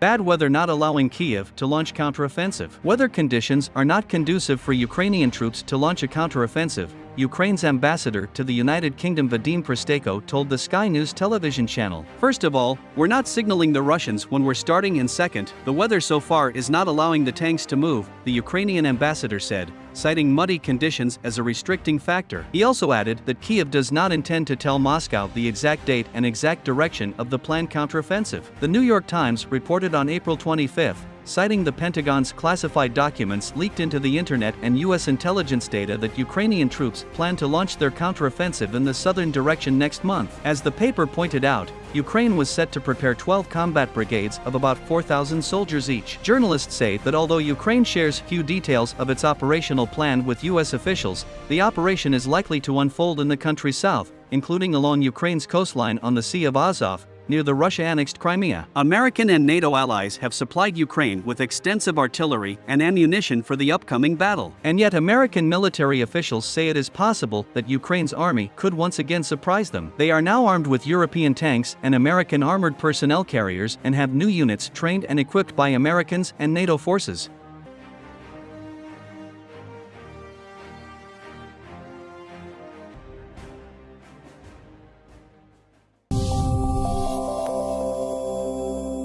Bad weather not allowing Kiev to launch counteroffensive. Weather conditions are not conducive for Ukrainian troops to launch a counteroffensive, Ukraine's ambassador to the United Kingdom Vadim Prystaiko told the Sky News television channel. First of all, we're not signaling the Russians when we're starting and second, the weather so far is not allowing the tanks to move, the Ukrainian ambassador said, citing muddy conditions as a restricting factor. He also added that Kiev does not intend to tell Moscow the exact date and exact direction of the planned counteroffensive. The New York Times reported on April 25 citing the Pentagon's classified documents leaked into the internet and U.S. intelligence data that Ukrainian troops plan to launch their counteroffensive in the southern direction next month. As the paper pointed out, Ukraine was set to prepare 12 combat brigades of about 4,000 soldiers each. Journalists say that although Ukraine shares few details of its operational plan with U.S. officials, the operation is likely to unfold in the country's south, including along Ukraine's coastline on the Sea of Azov, near the Russia-annexed Crimea. American and NATO allies have supplied Ukraine with extensive artillery and ammunition for the upcoming battle. And yet American military officials say it is possible that Ukraine's army could once again surprise them. They are now armed with European tanks and American armored personnel carriers and have new units trained and equipped by Americans and NATO forces.